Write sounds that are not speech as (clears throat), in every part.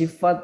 sifat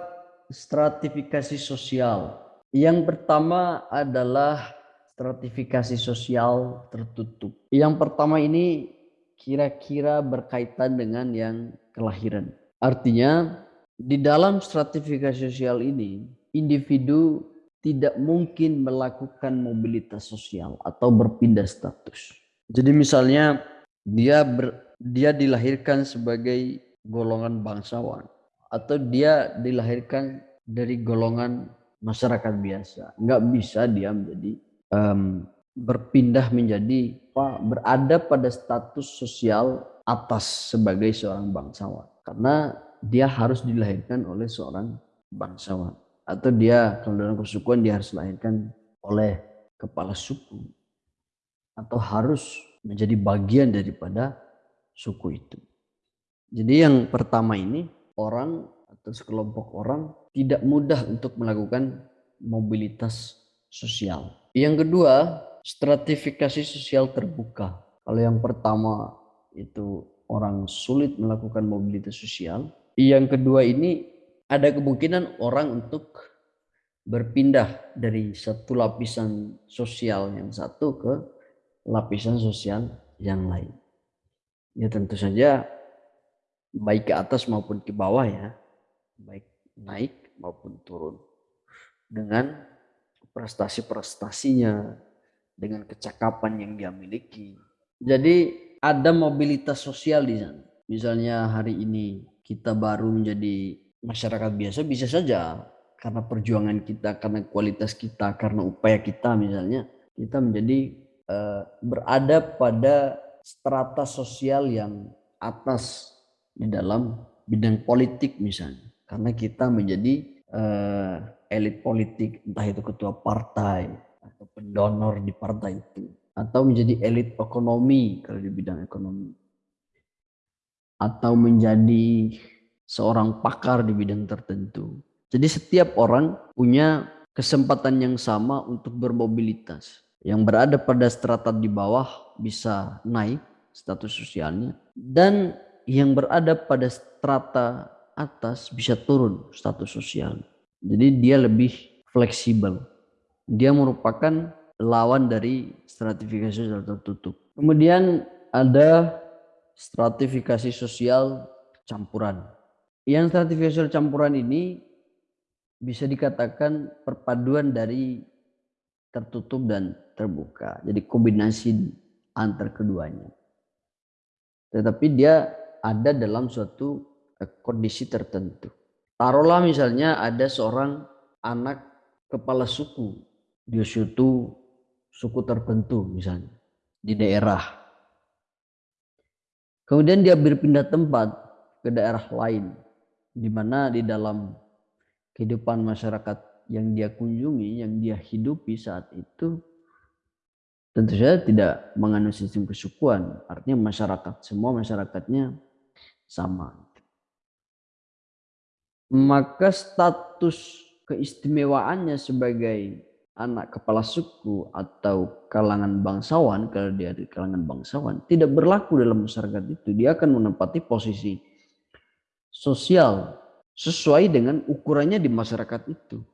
stratifikasi sosial. Yang pertama adalah stratifikasi sosial tertutup. Yang pertama ini kira-kira berkaitan dengan yang kelahiran. Artinya di dalam stratifikasi sosial ini individu tidak mungkin melakukan mobilitas sosial atau berpindah status. Jadi misalnya dia ber, dia dilahirkan sebagai golongan bangsawan atau dia dilahirkan dari golongan masyarakat biasa. Nggak bisa dia menjadi um, berpindah menjadi apa, berada pada status sosial atas sebagai seorang bangsawan. Karena dia harus dilahirkan oleh seorang bangsawan. Atau dia kalau dalam kesukuan dia harus dilahirkan oleh kepala suku. Atau harus menjadi bagian daripada suku itu. Jadi yang pertama ini orang atau sekelompok orang tidak mudah untuk melakukan mobilitas sosial. Yang kedua, stratifikasi sosial terbuka. Kalau yang pertama itu orang sulit melakukan mobilitas sosial, yang kedua ini ada kemungkinan orang untuk berpindah dari satu lapisan sosial yang satu ke lapisan sosial yang lain. Ya tentu saja baik ke atas maupun ke bawah ya, baik naik maupun turun dengan prestasi-prestasinya, dengan kecakapan yang dia miliki. Jadi ada mobilitas sosial di sana. Misalnya hari ini kita baru menjadi masyarakat biasa bisa saja karena perjuangan kita, karena kualitas kita, karena upaya kita misalnya kita menjadi uh, berada pada strata sosial yang atas di dalam bidang politik misalnya. Karena kita menjadi uh, elit politik, entah itu ketua partai atau pendonor di partai itu. Atau menjadi elit ekonomi kalau di bidang ekonomi. Atau menjadi seorang pakar di bidang tertentu. Jadi setiap orang punya kesempatan yang sama untuk bermobilitas. Yang berada pada strata di bawah bisa naik status sosialnya. Dan yang berada pada strata atas bisa turun status sosial. Jadi dia lebih fleksibel. Dia merupakan lawan dari stratifikasi sosial tertutup. Kemudian ada stratifikasi sosial campuran. Yang stratifikasi sosial campuran ini bisa dikatakan perpaduan dari tertutup dan terbuka. Jadi kombinasi antar keduanya. Tetapi dia ada dalam suatu eh, kondisi tertentu. Taruhlah misalnya ada seorang anak kepala suku di suatu suku tertentu misalnya di daerah. Kemudian dia berpindah tempat ke daerah lain di mana di dalam kehidupan masyarakat yang dia kunjungi, yang dia hidupi saat itu tentu saja tidak mengandung sistem kesukuan. Artinya masyarakat, semua masyarakatnya sama. Maka status keistimewaannya sebagai anak kepala suku atau kalangan bangsawan, kalau dia di kalangan bangsawan, tidak berlaku dalam masyarakat itu. Dia akan menempati posisi sosial sesuai dengan ukurannya di masyarakat itu.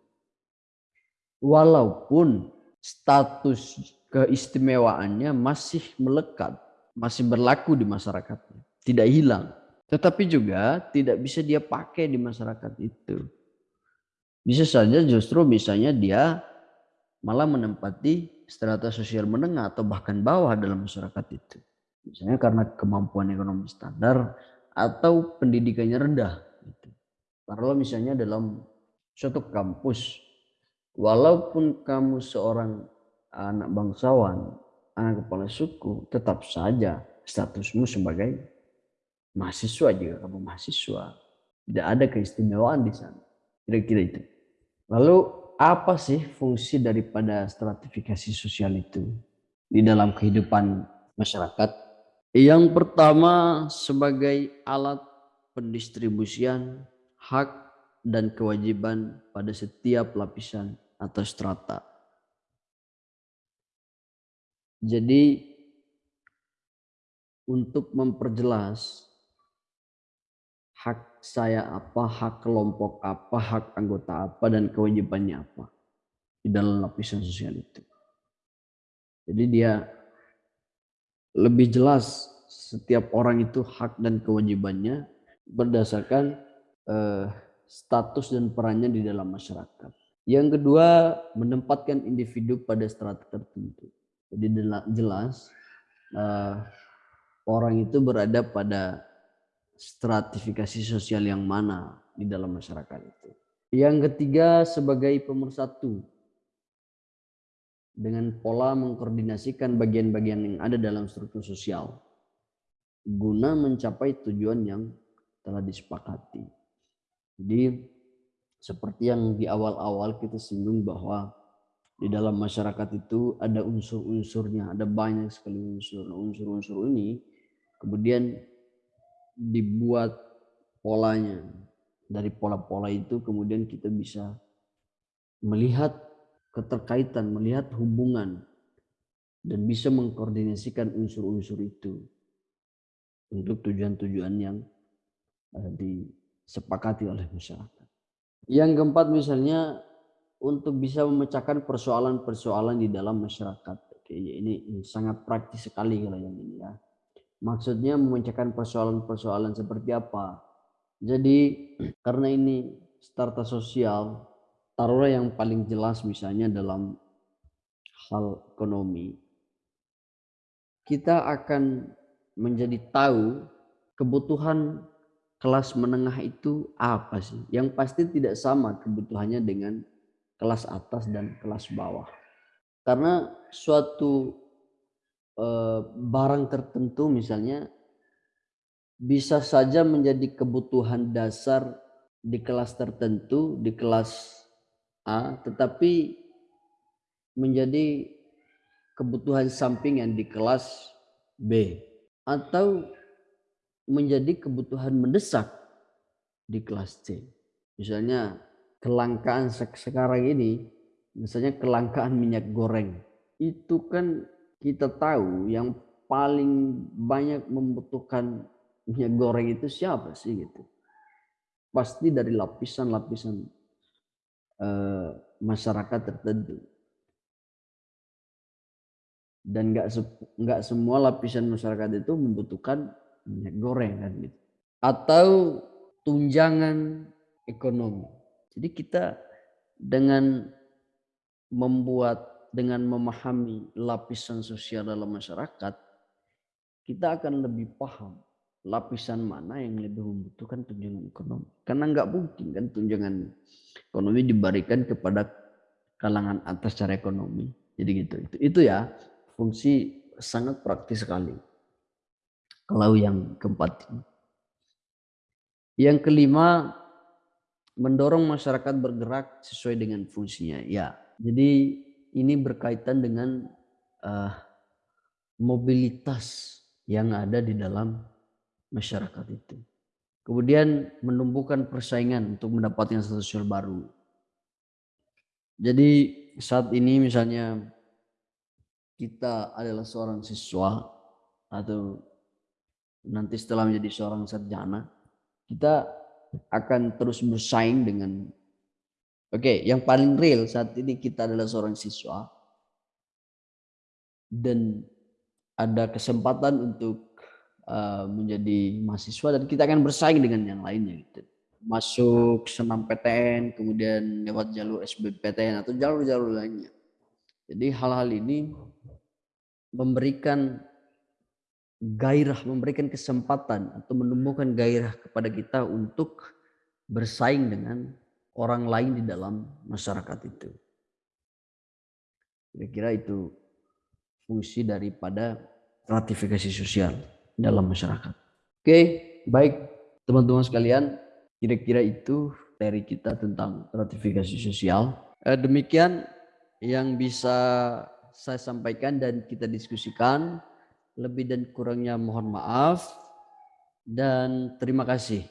Walaupun status keistimewaannya masih melekat, masih berlaku di masyarakatnya, tidak hilang. Tetapi juga tidak bisa dia pakai di masyarakat itu. Bisa saja justru misalnya dia malah menempati strata sosial menengah atau bahkan bawah dalam masyarakat itu. Misalnya karena kemampuan ekonomi standar atau pendidikannya rendah. Gitu. Taruhlah misalnya dalam suatu kampus, walaupun kamu seorang anak bangsawan, anak kepala suku, tetap saja statusmu sebagai mahasiswa juga kamu mahasiswa. Tidak ada keistimewaan di sana. Kira-kira itu. Lalu apa sih fungsi daripada stratifikasi sosial itu di dalam kehidupan masyarakat? Yang pertama sebagai alat pendistribusian hak dan kewajiban pada setiap lapisan atau strata. Jadi untuk memperjelas hak saya apa, hak kelompok apa, hak anggota apa, dan kewajibannya apa di dalam lapisan sosial itu. Jadi dia lebih jelas setiap orang itu hak dan kewajibannya berdasarkan eh, status dan perannya di dalam masyarakat. Yang kedua, menempatkan individu pada strata tertentu. Jadi jelas uh, orang itu berada pada stratifikasi sosial yang mana di dalam masyarakat itu. Yang ketiga, sebagai pemersatu dengan pola mengkoordinasikan bagian-bagian yang ada dalam struktur sosial guna mencapai tujuan yang telah disepakati. Jadi seperti yang di awal-awal kita singgung bahwa di dalam masyarakat itu ada unsur-unsurnya, ada banyak sekali unsur. Nah, unsur-unsur ini kemudian dibuat polanya. Dari pola-pola itu kemudian kita bisa melihat keterkaitan, melihat hubungan dan bisa mengkoordinasikan unsur-unsur itu untuk tujuan-tujuan yang eh, disepakati oleh masyarakat. Yang keempat misalnya untuk bisa memecahkan persoalan-persoalan di dalam masyarakat. Oke, ini, ini sangat praktis sekali kalau yang ini ya. Maksudnya memecahkan persoalan-persoalan seperti apa? Jadi (clears throat) karena ini starta sosial, taruhlah yang paling jelas misalnya dalam hal ekonomi, kita akan menjadi tahu kebutuhan kelas menengah itu apa sih? Yang pasti tidak sama kebutuhannya dengan kelas atas dan kelas bawah. Karena suatu eh, barang tertentu misalnya bisa saja menjadi kebutuhan dasar di kelas tertentu, di kelas A, tetapi menjadi kebutuhan sampingan di kelas B. Atau menjadi kebutuhan mendesak di kelas C. Misalnya kelangkaan sekarang ini, misalnya kelangkaan minyak goreng. Itu kan kita tahu yang paling banyak membutuhkan minyak goreng itu siapa sih gitu. Pasti dari lapisan-lapisan eh, masyarakat tertentu. Dan nggak nggak semua lapisan masyarakat itu membutuhkan minyak goreng kan gitu. Atau tunjangan ekonomi. Jadi kita dengan membuat dengan memahami lapisan sosial dalam masyarakat, kita akan lebih paham lapisan mana yang lebih membutuhkan tunjangan ekonomi. Karena nggak mungkin kan tunjangan ekonomi diberikan kepada kalangan atas secara ekonomi. Jadi gitu. Itu, itu ya fungsi sangat praktis sekali. Kalau yang keempat ini. Yang kelima, mendorong masyarakat bergerak sesuai dengan fungsinya. Ya, jadi ini berkaitan dengan uh, mobilitas yang ada di dalam masyarakat itu. Kemudian menumbuhkan persaingan untuk mendapatkan sosial baru. Jadi saat ini misalnya kita adalah seorang siswa atau nanti setelah menjadi seorang sarjana, kita akan terus bersaing dengan Oke, okay, yang paling real saat ini kita adalah seorang siswa dan ada kesempatan untuk uh, menjadi mahasiswa dan kita akan bersaing dengan yang lainnya gitu. Masuk senam PTN, kemudian lewat jalur SBPTN atau jalur-jalur lainnya. Jadi hal-hal ini memberikan gairah, memberikan kesempatan atau menumbuhkan gairah kepada kita untuk bersaing dengan orang lain di dalam masyarakat itu. Kira-kira itu fungsi daripada ratifikasi sosial dalam masyarakat. Oke, baik teman-teman sekalian, kira-kira itu dari kita tentang ratifikasi sosial. Eh, demikian yang bisa saya sampaikan dan kita diskusikan. Lebih dan kurangnya mohon maaf dan terima kasih.